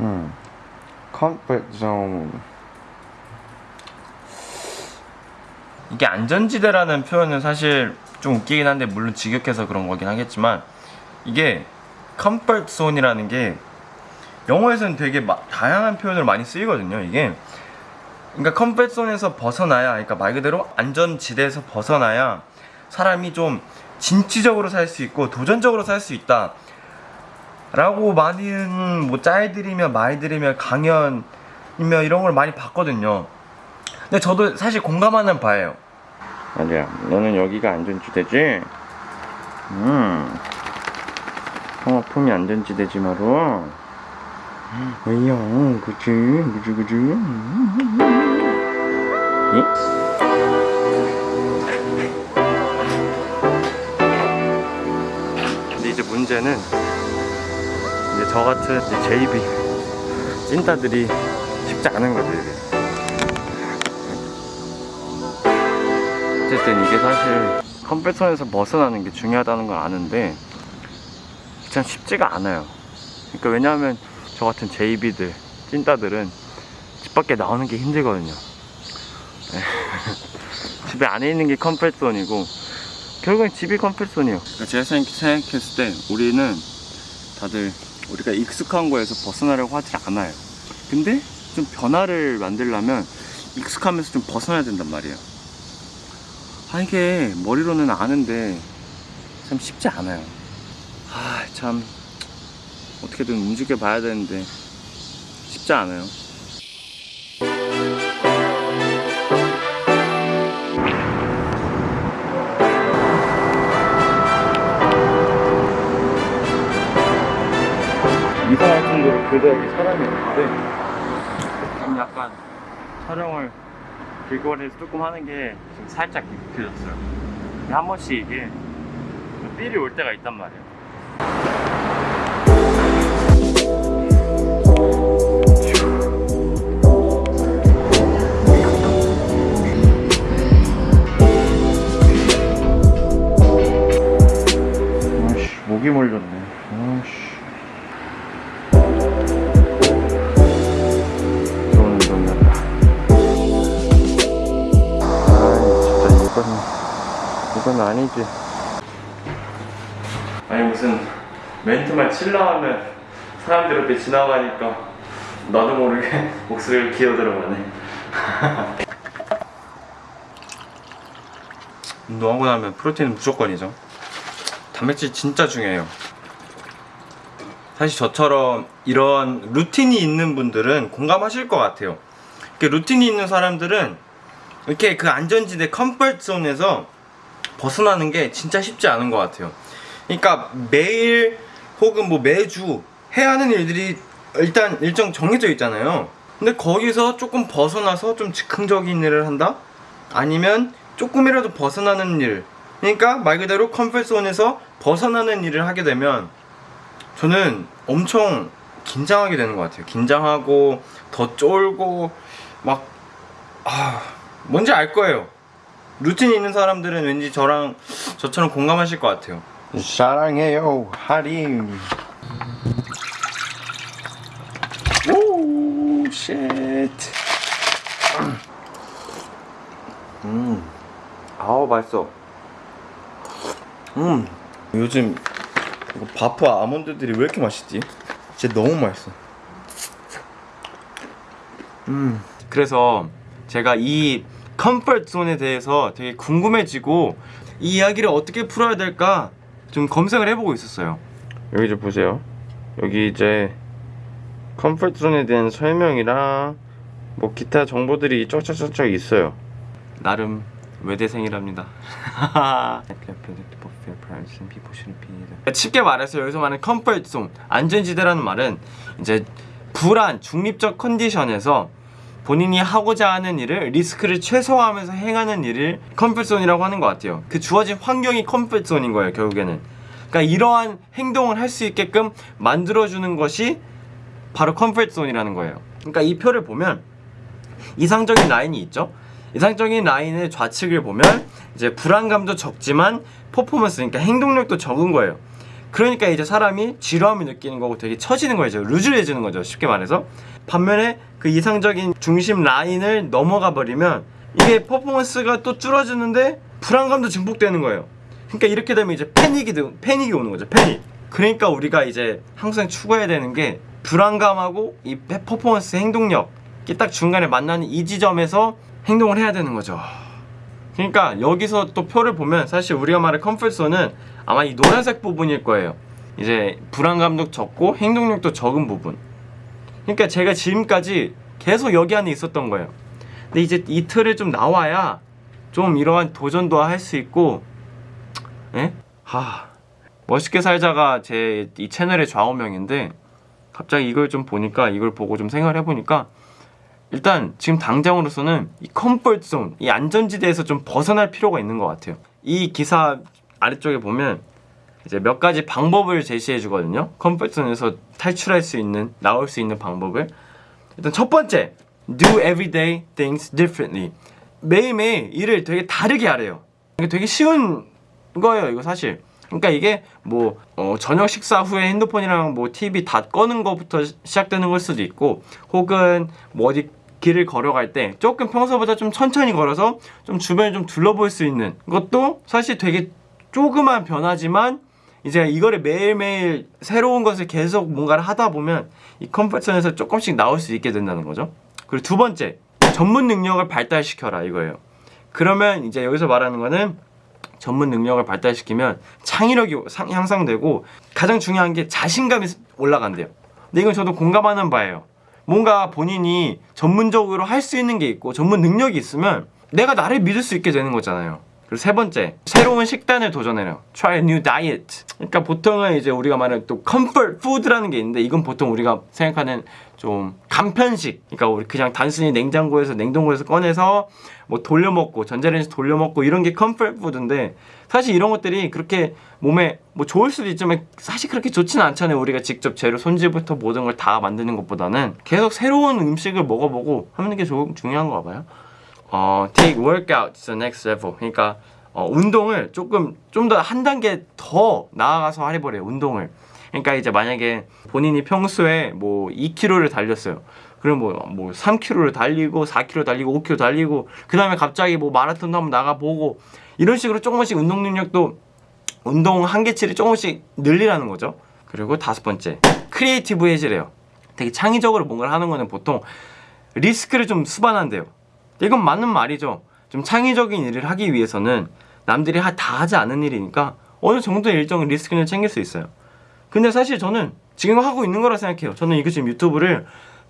음, comfort zone. 이게 안전지대라는 표현은 사실 좀 웃기긴 한데 물론 직역해서 그런 거긴 하겠지만 이게 comfort zone이라는 게 영어에서는 되게 마- 다양한 표현을 많이 쓰이거든요. 이게 그러니까 comfort zone에서 벗어나야 그러니까 말 그대로 안전지대에서 벗어나야 사람이 좀 진취적으로 살 수 있고 도전적으로 살 수 있다. 라고 많은 뭐 짤들이며 말들이며 강연이며 이런 걸 많이 봤거든요. 근데 저도 사실 공감하는 바예요. 아니야, 너는 여기가 안전지대지? 음, 성화품이 안전지대지 마로. 왜요? 그치, 그치, 그치. 이? 근데 이제 문제는 저 같은 JB 찐따들이 쉽지 않은 거죠 이게. 어쨌든 이게 사실 컴퓨터에서 벗어나는 게 중요하다는 걸 아는데 참 쉽지가 않아요. 그러니까 왜냐하면 저 같은 JB들 찐따들은 집 밖에 나오는 게 힘들거든요. 네. 집에 안에 있는 게 컴퓨터존이고 결국엔 집이 컴퓨터존이에요. 그러니까 제가 생각- 생각했을 때 우리는 다들 우리가 익숙한 거에서 벗어나려고 하지 않아요. 근데 좀 변화를 만들려면 익숙하면서 좀 벗어나야 된단 말이에요. 아 이게 머리로는 아는데 참 쉽지 않아요. 아 참 어떻게든 움직여 봐야 되는데 쉽지 않아요. 그래도 여기 사람이 없는데 좀 약간 촬영을 길거리에서 조금 하는 게 지금 살짝. 근데 한 번씩 이게 삘이 올 때가 있단 말이에요. 목이 몰렸네. 이건 아니지. 아니 무슨 멘트만 칠라 하면 사람들 옆에 지나가니까 나도 모르게 목소리가 기어 들어가네. 운동하고 나면 프로테인은 무조건이죠. 단백질 진짜 중요해요. 사실 저처럼 이런 루틴이 있는 분들은 공감하실 것 같아요. 루틴이 있는 사람들은 이렇게 그 안전지대 comfort zone에서 벗어나는 게 진짜 쉽지 않은 것 같아요. 그러니까 매일 혹은 뭐 매주 해야 하는 일들이 일단 일정 정해져 있잖아요. 근데 거기서 조금 벗어나서 좀 즉흥적인 일을 한다? 아니면 조금이라도 벗어나는 일. 그러니까 말 그대로 comfort zone에서 벗어나는 일을 하게 되면 저는 엄청 긴장하게 되는 것 같아요. 긴장하고 더 쫄고 막 아, 뭔지 알 거예요. 루틴이 있는 사람들은 왠지 저랑 저처럼 공감하실 것 같아요. 사랑해요, 하림. Oh, shit. 음, 아우 맛있어. 음, 요즘 이거 바프 아몬드들이 왜 이렇게 맛있지? 진짜 너무 맛있어. 음, 그래서 제가 이 comfort zone에 대해서 되게 궁금해지고 이 이야기를 어떻게 풀어야 될까 좀 검색을 해보고 있었어요. 여기 좀 보세요. 여기 이제 comfort zone에 대한 설명이랑 뭐 기타 정보들이 쫙쫙쫙쫙 있어요. 나름 외대생이랍니다. 쉽게 말해서 여기서 말하는 comfort zone, 안전지대라는 말은 이제 불안, 중립적 컨디션에서 본인이 하고자 하는 일을 리스크를 최소화하면서 행하는 일을 comfort zone이라고 하는 것 같아요. 그 주어진 환경이 comfort zone인 거예요, 결국에는. 그러니까 이러한 행동을 할 수 있게끔 만들어주는 것이 바로 comfort zone이라는 거예요. 그러니까 이 표를 보면 이상적인 라인이 있죠. 이상적인 라인의 좌측을 보면 이제 불안감도 적지만 퍼포먼스 그러니까 행동력도 적은 거예요. 그러니까 이제 사람이 지루함을 느끼는 거고 되게 처지는 거죠. 루즈해지는 거죠. 쉽게 말해서. 반면에 그 이상적인 중심 라인을 넘어가 버리면 이게 퍼포먼스가 또 줄어지는데 불안감도 증폭되는 거예요. 그러니까 이렇게 되면 이제 패닉이 드- 패닉이 오는 거죠. 패닉. 그러니까 우리가 이제 항상 추구해야 되는 게 불안감하고 이 페- 퍼포먼스 행동력 이게 딱 중간에 만나는 이 지점에서 행동을 해야 되는 거죠. 그러니까 여기서 또 표를 보면 사실 우리가 말할 comfort zone은 아마 이 노란색 부분일 거예요. 이제 불안감도 적고 행동력도 적은 부분. 그러니까 제가 지금까지 계속 여기 안에 있었던 거예요. 근데 이제 이 틀을 좀 나와야 좀 이러한 도전도 할 수 있고, 예? 하, 멋있게 살자가 제 이 채널의 좌우명인데 갑자기 이걸 좀 보니까 이걸 보고 좀 생각을 해보니까 일단 지금 당장으로서는 이 comfort zone, 이 안전지대에서 좀 벗어날 필요가 있는 것 같아요. 이 기사 아래쪽에 보면 이제 몇 가지 방법을 제시해 주거든요. comfort zone에서 탈출할 수 있는, 나올 수 있는 방법을. 일단 첫 번째, do everyday things differently. 매일매일 일을 되게 다르게 하래요. 이게 되게 쉬운 거예요, 이거 사실. 그러니까 이게 뭐 어, 저녁 식사 후에 핸드폰이랑 뭐 TV 다 꺼는 것부터 시- 시작되는 걸 수도 있고 혹은 뭐 어디 길을 걸어갈 때 조금 평소보다 좀 천천히 걸어서 좀 주변을 좀 둘러볼 수 있는 것도 사실 되게 조그만 변화지만 이제 이거를 매일매일 새로운 것을 계속 뭔가를 하다 보면 이 comfort zone에서 조금씩 나올 수 있게 된다는 거죠. 그리고 두 번째, 전문 능력을 발달시켜라 이거예요. 그러면 이제 여기서 말하는 거는 전문 능력을 발달시키면 창의력이 상- 향상되고 가장 중요한 게 자신감이 올라간대요. 근데 이건 저도 공감하는 바예요. 뭔가 본인이 전문적으로 할 수 있는 게 있고 전문 능력이 있으면 내가 나를 믿을 수 있게 되는 거잖아요. 그리고 세 번째, 새로운 식단을 도전해요. Try a new diet. 그러니까 보통은 이제 우리가 말하는 또 comfort food라는 게 있는데 이건 보통 우리가 생각하는 좀 간편식. 그러니까 우리 그냥 단순히 냉장고에서 냉동고에서 꺼내서 뭐 돌려 먹고 전자레인지 돌려 먹고 이런 게 comfort food인데 사실 이런 것들이 그렇게 몸에 뭐 좋을 수도 있지만 사실 그렇게 좋지는 않잖아요. 우리가 직접 재료 손질부터 모든 걸 다 만드는 것보다는 계속 새로운 음식을 먹어보고 하는 게 조- 중요한 거 봐요. 어, take workout to the next level. 그러니까 어, 운동을 조금 좀 더 한 단계 더 나아가서 해버려요. 운동을. 그러니까 이제 만약에 본인이 평소에 뭐 2km를 달렸어요. 그럼 뭐, 뭐 3km를 달리고 4km 달리고 5km 달리고 그 다음에 갑자기 뭐 마라톤도 한번 나가보고 이런 식으로 조금씩 운동 능력도 운동 한계치를 조금씩 늘리라는 거죠. 그리고 다섯 번째, 크리에이티브해지래요. 되게 창의적으로 뭔가를 하는 거는 보통 리스크를 좀 수반한대요. 이건 맞는 말이죠. 좀 창의적인 일을 하기 위해서는 남들이 하- 다 하지 않은 일이니까 어느 정도의 일정의 리스크는 챙길 수 있어요. 근데 사실 저는 지금 하고 있는 거라 생각해요. 저는 이거 지금 유튜브를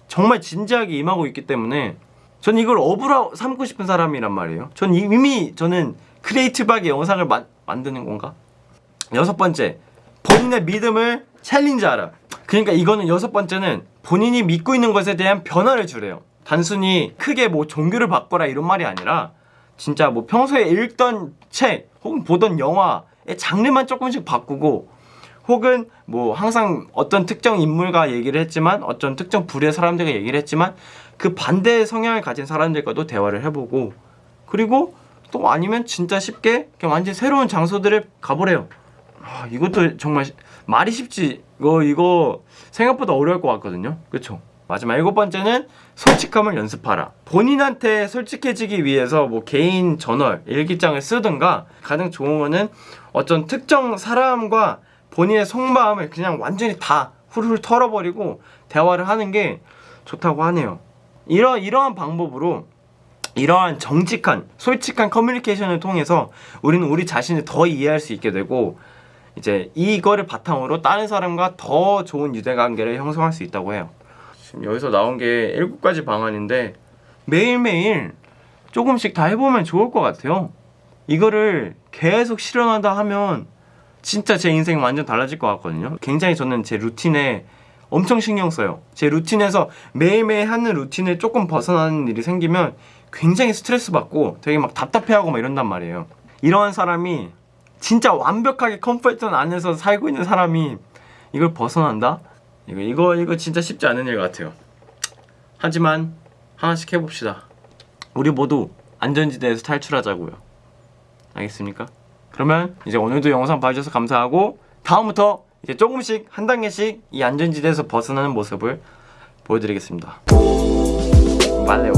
정말 진지하게 임하고 있기 때문에 저는 이걸 업으로 삼고 싶은 사람이란 말이에요. 전 이미 저는 creative하게 영상을 마- 만드는 건가? 여섯 번째, 본인의 믿음을 challenge하라. 그러니까 이거는 여섯 번째는 본인이 믿고 있는 것에 대한 변화를 주래요. 단순히 크게 뭐 종교를 바꿔라 이런 말이 아니라 진짜 뭐 평소에 읽던 책 혹은 보던 영화의 장르만 조금씩 바꾸고 혹은 뭐 항상 어떤 특정 인물과 얘기를 했지만 어떤 특정 부류의 사람들과 얘기를 했지만 그 반대의 성향을 가진 사람들과도 대화를 해보고 그리고 또 아니면 진짜 쉽게 완전 새로운 장소들을 가보래요. 아, 이것도 정말 시- 말이 쉽지 이거 이거 생각보다 어려울 것 같거든요. 그렇죠? 마지막 일곱 번째는 솔직함을 연습하라. 본인한테 솔직해지기 위해서 뭐 개인 저널, 일기장을 쓰든가 가장 좋은 거는 어떤 특정 사람과 본인의 속마음을 그냥 완전히 다 훌훌 털어버리고 대화를 하는 게 좋다고 하네요. 이러 이러한 방법으로 이러한 정직한 솔직한 커뮤니케이션을 통해서 우리는 우리 자신을 더 이해할 수 있게 되고 이제 이거를 바탕으로 다른 사람과 더 좋은 유대관계를 형성할 수 있다고 해요. 지금 여기서 나온 게 일곱 가지 방안인데 매일매일 조금씩 다 해보면 좋을 것 같아요. 이거를 계속 실현하다 하면 진짜 제 인생 완전 달라질 것 같거든요. 굉장히 저는 제 루틴에 엄청 신경 써요. 제 루틴에서 매일매일 하는 루틴을 조금 벗어나는 일이 생기면 굉장히 스트레스 받고 되게 막 답답해하고 막 이런단 말이에요. 이러한 사람이 진짜 완벽하게 comfort zone 안에서 살고 있는 사람이 이걸 벗어난다? 이거 이거 이거 진짜 쉽지 않은 일 같아요. 하지만 하나씩 해봅시다. 우리 모두 안전지대에서 탈출하자고요. 알겠습니까? 그러면 이제 오늘도 영상 봐주셔서 감사하고 다음부터 이제 조금씩 한 단계씩 이 안전지대에서 벗어나는 모습을 보여드리겠습니다. 말레